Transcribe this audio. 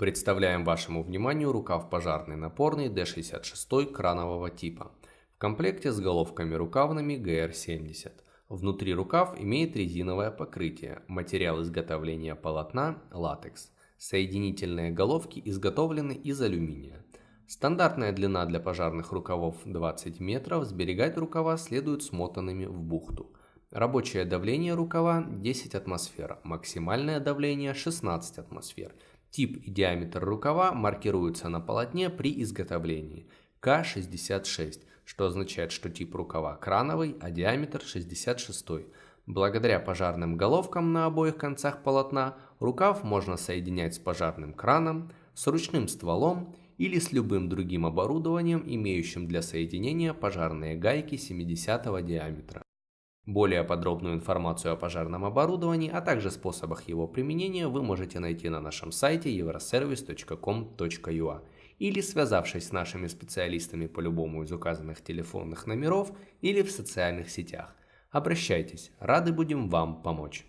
Представляем вашему вниманию рукав пожарный напорный D66 кранового типа. В комплекте с головками рукавными GR70. Внутри рукав имеет резиновое покрытие, материал изготовления полотна – латекс. Соединительные головки изготовлены из алюминия. Стандартная длина для пожарных рукавов 20 метров, сберегать рукава следует смотанными в бухту. Рабочее давление рукава 10 атмосфер, максимальное давление 16 атмосфер – Тип и диаметр рукава маркируются на полотне при изготовлении К66, что означает, что тип рукава крановый, а диаметр 66. Благодаря пожарным головкам на обоих концах полотна рукав можно соединять с пожарным краном, с ручным стволом или с любым другим оборудованием, имеющим для соединения пожарные гайки 70 диаметра. Более подробную информацию о пожарном оборудовании, а также способах его применения вы можете найти на нашем сайте euroservice.com.ua или связавшись с нашими специалистами по любому из указанных телефонных номеров или в социальных сетях. Обращайтесь, рады будем вам помочь.